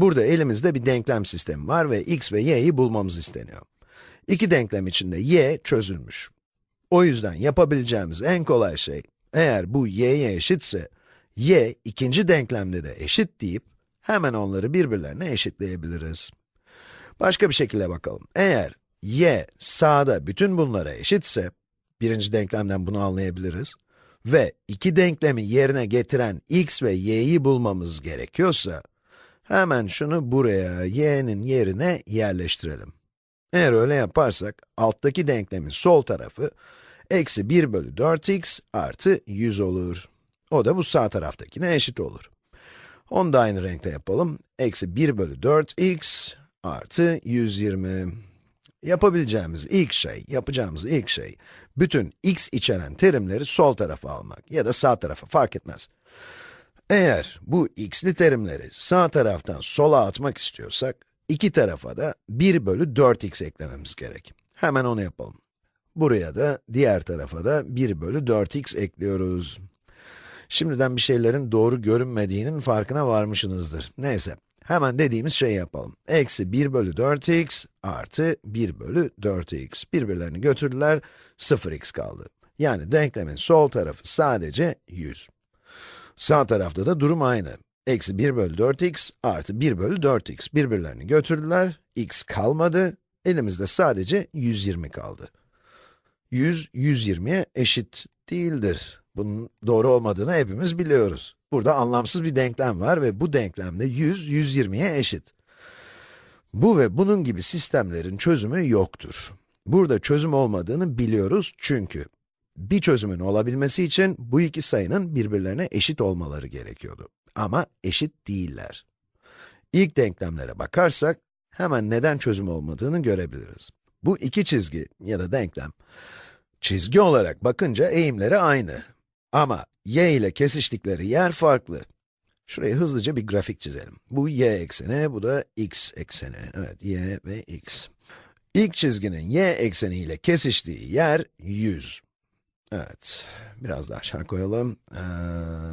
Burada elimizde bir denklem sistemi var ve x ve y'yi bulmamız isteniyor. İki denklem içinde y çözülmüş. O yüzden yapabileceğimiz en kolay şey, eğer bu y'ye eşitse, y ikinci denklemde de eşit deyip, hemen onları birbirlerine eşitleyebiliriz. Başka bir şekilde bakalım. Eğer y sağda bütün bunlara eşitse, birinci denklemden bunu anlayabiliriz. Ve iki denklemi yerine getiren x ve y'yi bulmamız gerekiyorsa, hemen şunu buraya, y'nin yerine yerleştirelim. Eğer öyle yaparsak, alttaki denklemin sol tarafı, eksi 1 bölü 4x artı 100 olur. O da bu sağ taraftakine eşit olur. Onu da aynı renkte yapalım. Eksi 1 bölü 4x artı 120. Yapabileceğimiz ilk şey, yapacağımız ilk şey, bütün x içeren terimleri sol tarafa almak ya da sağ tarafa fark etmez. Eğer bu x'li terimleri sağ taraftan sola atmak istiyorsak, iki tarafa da 1 bölü 4x eklememiz gerek. Hemen onu yapalım. Buraya da, diğer tarafa da 1 bölü 4x ekliyoruz. Şimdiden bir şeylerin doğru görünmediğinin farkına varmışsınızdır. Neyse, hemen dediğimiz şeyi yapalım. Eksi 1 bölü 4x artı 1 bölü 4x. Birbirlerini götürdüler, 0x kaldı. Yani denklemin sol tarafı sadece 100. Sağ tarafta da durum aynı. Eksi 1 bölü 4x artı 1 bölü 4x. Birbirlerini götürdüler, x kalmadı. Elimizde sadece 120 kaldı. 100, 120'ye eşit değildir. Bunun doğru olmadığını hepimiz biliyoruz. Burada anlamsız bir denklem var ve bu denklemde 100, 120'ye eşit. Bu ve bunun gibi sistemlerin çözümü yoktur. Burada çözüm olmadığını biliyoruz çünkü bir çözümün olabilmesi için bu iki sayının birbirlerine eşit olmaları gerekiyordu. Ama eşit değiller. İlk denklemlere bakarsak, hemen neden çözüm olmadığını görebiliriz. Bu iki çizgi ya da denklem, çizgi olarak bakınca eğimleri aynı. Ama y ile kesiştikleri yer farklı. Şuraya hızlıca bir grafik çizelim. Bu y ekseni, bu da x ekseni. Evet, y ve x. İlk çizginin y ekseni ile kesiştiği yer 100. Evet, biraz daha aşağı koyalım. Ee,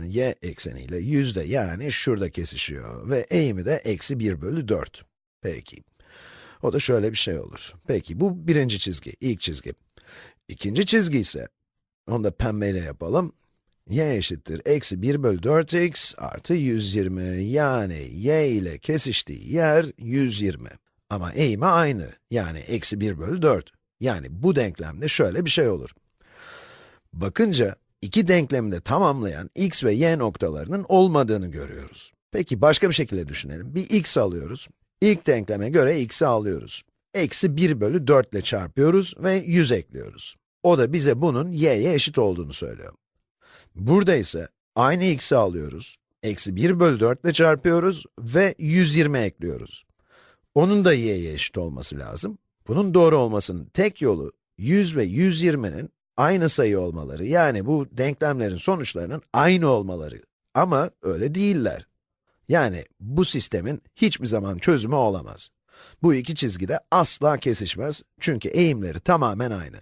y ekseniyle 100 de yani şurada kesişiyor ve eğimi de eksi 1 bölü 4. Peki. O da şöyle bir şey olur. Peki, bu birinci çizgi, ilk çizgi. İkinci çizgi ise, onu da pembeyle yapalım. y eşittir eksi 1 bölü 4x artı 120. Yani y ile kesiştiği yer 120. Ama eğimi aynı. Yani eksi 1 bölü 4. Yani bu denklemde şöyle bir şey olur. Bakınca, iki denklemi de tamamlayan x ve y noktalarının olmadığını görüyoruz. Peki başka bir şekilde düşünelim. Bir x alıyoruz. İlk denkleme göre x'i alıyoruz. Eksi 1 bölü 4 ile çarpıyoruz ve 100 ekliyoruz. O da bize bunun y'ye eşit olduğunu söylüyor. Burada ise aynı x'i alıyoruz. Eksi 1 bölü 4 ile çarpıyoruz ve 120 ekliyoruz. Onun da y'ye eşit olması lazım. Bunun doğru olmasının tek yolu 100 ve 120'nin aynı sayı olmaları, yani bu denklemlerin sonuçlarının aynı olmaları. Ama öyle değiller. Yani bu sistemin hiçbir zaman çözümü olamaz. Bu iki çizgi de asla kesişmez çünkü eğimleri tamamen aynı.